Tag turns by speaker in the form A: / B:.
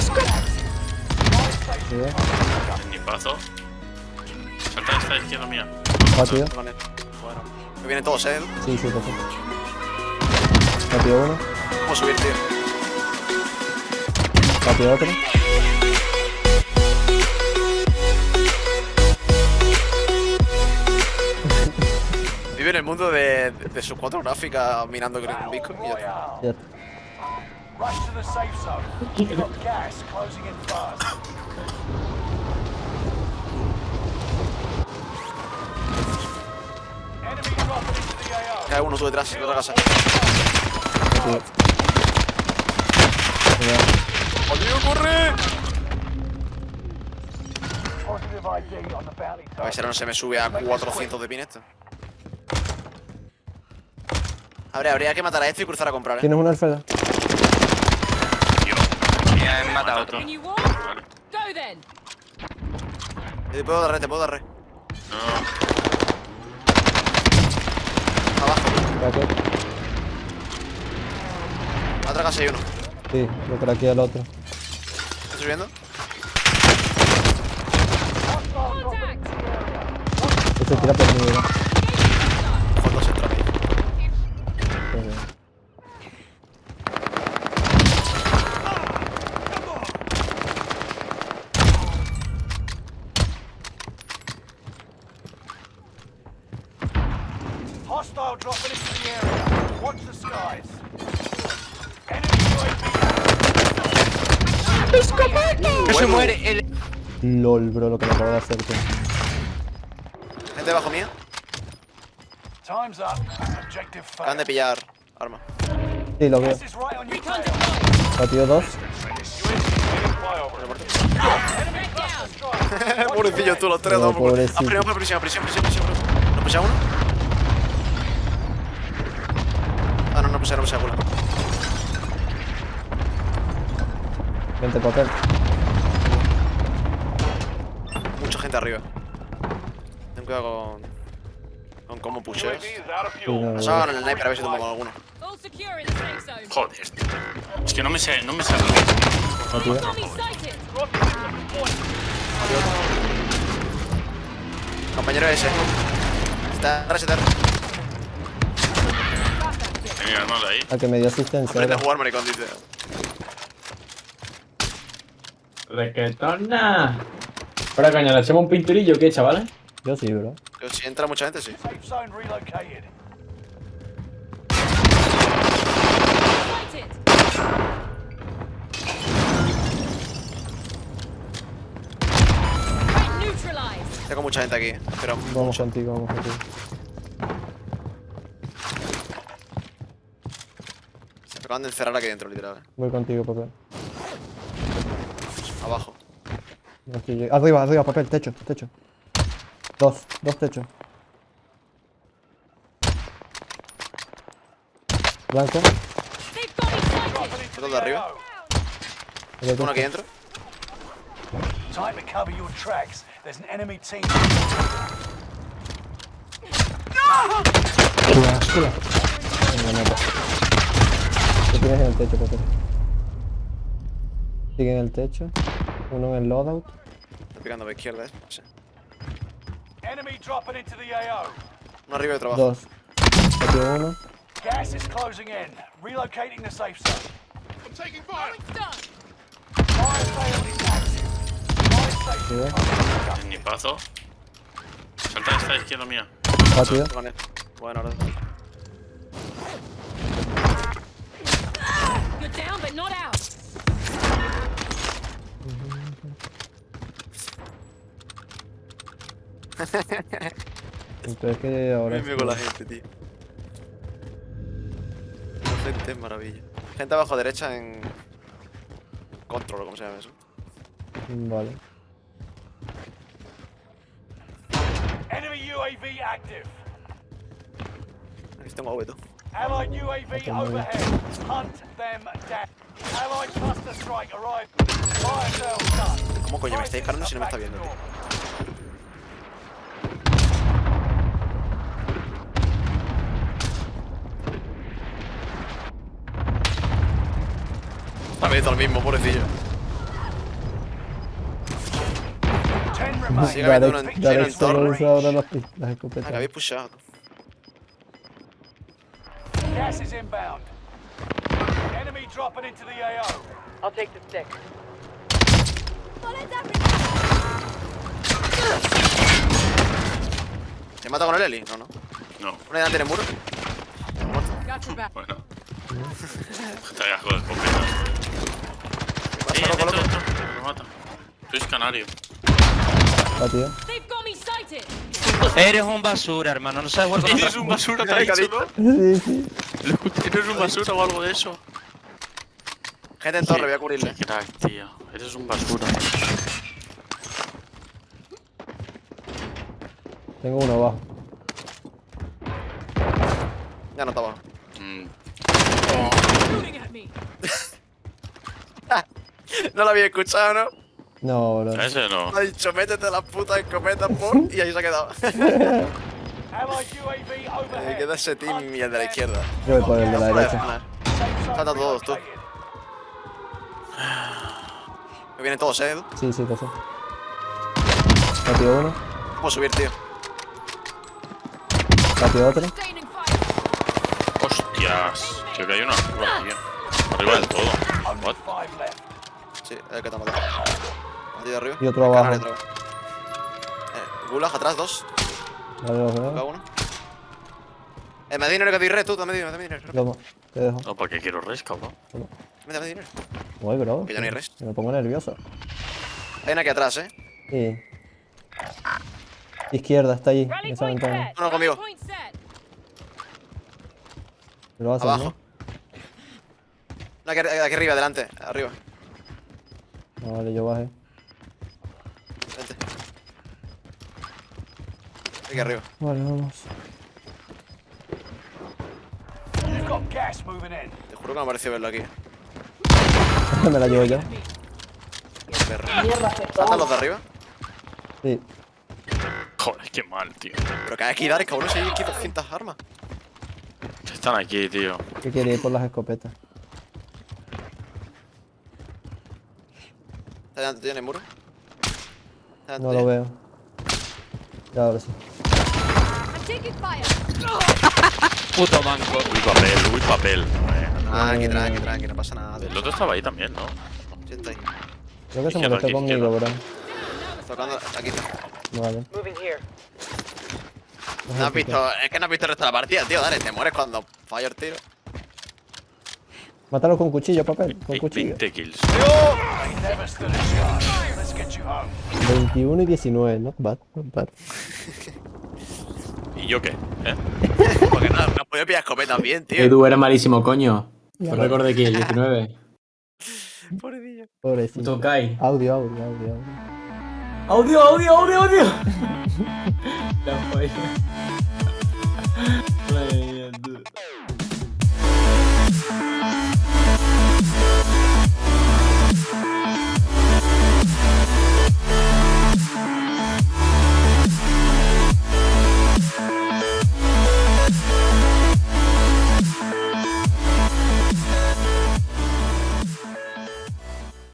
A: Sí.
B: Ni paso. Salta esta izquierda mía.
A: Batido.
C: Vale. Bueno. Me vienen todos, eh.
A: Sí, sí, perfecto. Batido uno.
C: Vamos a subir, tío.
A: Batido otro.
C: Vive en el mundo de, de, de sus cuatro gráficas mirando un Bitcoin y ya está.
D: Rush to the safe zone. You've got gas closing in fast. Enemy dropping into the AO.
C: Cae uno tú detrás, de otra casa. A ver si ahora no se me sube a 400 de pin esto. Habría, habría que matar a este y cruzar a comprar, eh.
A: ¿Tienes una alfeda?
E: Me han matado otro.
F: Can you walk?
B: Vale.
F: Go then.
C: Te puedo dar re, te puedo dar re.
B: No.
C: Abajo. A otra casa hay uno.
A: Sí, lo craqueé al otro.
C: ¿Estás subiendo?
A: Este tira por mi vida.
C: Ojo, dos entran ahí.
D: Hostile dropping into the area. Watch the skies. Enemy UAV
E: No se muere el.
A: LOL, bro, lo que me acabo de hacer, tío.
C: Gente debajo mía.
D: Time's up. Objective
C: Acaban de pillar arma.
A: Sí, lo veo. Batido dos.
C: Pobrecillo, tú los tres.
A: No,
C: dos por-
A: pobrecito.
C: Ah, prisión, prisión, prisión, prisión, prisión. ¿No uno? Ah, no, no puse, no puse a uno.
A: Vente papel.
C: Mucha gente arriba. Ten cuidado con. con cómo pusheas.
A: Sí, no, no,
C: Nos
A: no.
C: hagan el sniper a ver si tomo con alguno.
B: Joder. tío. Es que no me sé, no me sé.
F: Enemy sighted.
C: Compañero ese. Está resetar.
B: Tenía ahí.
A: Al que me dio asistencia.
C: Aprende a jugar, maricón, dice.
G: Requetona. Para caña, ¿le echamos un pinturillo o qué, chavales?
A: Yo sí, bro.
C: Que si entra mucha gente, sí. Tengo mucha gente aquí. Pero
A: Vamos contigo, vamos contigo.
C: Acaban de encerrar aquí dentro, literal.
A: Voy contigo, papel.
C: Abajo.
A: No Arriba, arriba, papel, techo, techo. Dos, dos techos. Blanco.
C: Otro de arriba. Uno aquí dentro.
D: Time to cover your tracks. There's an enemy team.
A: Venga, nota. ¿Qué tienes en el techo, papel? Sigue en el techo. Uno en el loadout.
C: Está picando a la izquierda, eh. Sí.
D: Enemy dropping into the AO.
C: Uno arriba y otro abajo.
A: Dos. Batido uno.
D: Gas is closing in. Relocating the safe zone.
F: Throwing stun.
D: Fire sale is active. Fire station.
B: Ni paso. Salta a esta izquierda mía.
A: Batido.
C: Bueno, ahora.
F: You're down, but not out.
A: Entonces que ahora.
C: Mime con la gente, tío. La gente es maravilla. Gente abajo a derecha en. Control, como se llama eso.
A: Vale.
D: Enemy UAV active.
C: Aquí tengo AV, tú.
D: Allied UAV overhead. Hunt them down. Allied cluster strike arrived. Fire done.
C: ¿Cómo coño me está disparando si no me está viendo, tío? Está mismo, pobrecillo. Sigue habiendo una,
A: una
C: en ah, habéis pushado.
D: Gas is inbound. Enemy dropping into the AO.
H: I'll take the stick.
C: ¿Te mata con el Eli? No, no.
B: No,
C: ¿Una delante del muro?
F: Got your back.
B: bueno. Te hagas.
C: Vas,
B: Eh,
C: loco, loco.
B: Me mata. Sois canario.
A: Ah, tío.
F: They've got me sighted.
E: Eres un basura, hermano. No sabes jugar con
B: Eres un basura, te ha dicho. ¿no?
A: Sí, sí.
B: Eres un basura o algo de eso.
C: Gente en torre, voy a cubrirle.
B: Qué crack, tío. Eres un basura.
A: Tengo uno abajo.
C: Ya no está abajo.
B: Mm.
C: No lo había escuchado, ¿no?
A: No, bro.
B: ese no.
C: Ha dicho, métete la puta escopeta, por. Y ahí se ha quedado. Me queda ese team y el de la izquierda.
A: Yo voy por el de la derecha.
C: Faltan todos, tú. Me vienen todos, eh.
A: Sí, sí, lo sé. Patio uno,
C: Puedo subir, tío.
A: patio otro.
B: Hostias. Tío, que hay una arriba, tío. Arriba del todo. What?
C: Sí, el que te ha matado. Aquí de arriba.
A: Y otro abajo.
C: Eh, Gulag atrás, dos.
A: Vale, veo.
C: uno. Eh, me da dinero que doy red, tú, dame dinero, dame dinero.
A: Toma, te dejo.
B: No, ¿para qué quiero res, cabrón?
C: Dame, dame dinero.
A: Voy, bro.
C: Que ya no hay resto.
A: Me pongo nervioso.
C: Hay una aquí atrás, eh.
A: Sí. Izquierda, está ahí, en esa ventana.
C: Uno conmigo.
A: ¿Lo vas
C: Abajo. Una aquí, aquí arriba, adelante. Arriba.
A: no? No, vale, yo bajé.
C: Vente. Aquí arriba.
A: Vale, vamos.
D: You've got gas moving in.
C: Te juro que me ha parecido verlo aquí.
A: Me la llevo yo.
C: ¿Saltan los de arriba?
A: Sí.
B: Joder, qué mal, tío.
C: Pero que hay aquí, Darek, cabrón, si hay aquí 200 armas.
B: Están aquí, tío.
A: ¿Qué quiere ir por las escopetas?
C: ¿Está delante tuyo en el muro? ¿Está delante
A: No lo veo. Ya, ahora sí.
E: Puto manco.
B: Uy, papel, uy, papel. Eh,
C: Ah, tranqui, tranqui, no pasa nada.
B: El otro estaba ahí también, ¿no?
C: Sí, está ahí.
A: Creo que se molestó conmigo, bro.
C: Tocando, aquí está.
A: Vale.
H: Moving here.
C: No has visto, es que no has visto el resto de la partida, tío. Dale, te mueres cuando fallo el tiro.
A: Mátalo con cuchillo, papel. Con cuchillo.
B: 20 kills.
D: They never stood a chance. Let's get you home.
A: 21 y 19, not bad, not bad.
B: ¿Y yo qué? ¿Eh?
C: Porque no, no has podido pillar escopetas bien, tío.
G: Edu era malísimo, coño. Fue récord de kill, 19.
C: Pobrecillo.
A: Pobrecito.
G: Puto Kai.
A: Audio, audio, audio, audio.
G: ¡Audio, audio, audio, audio! La falla.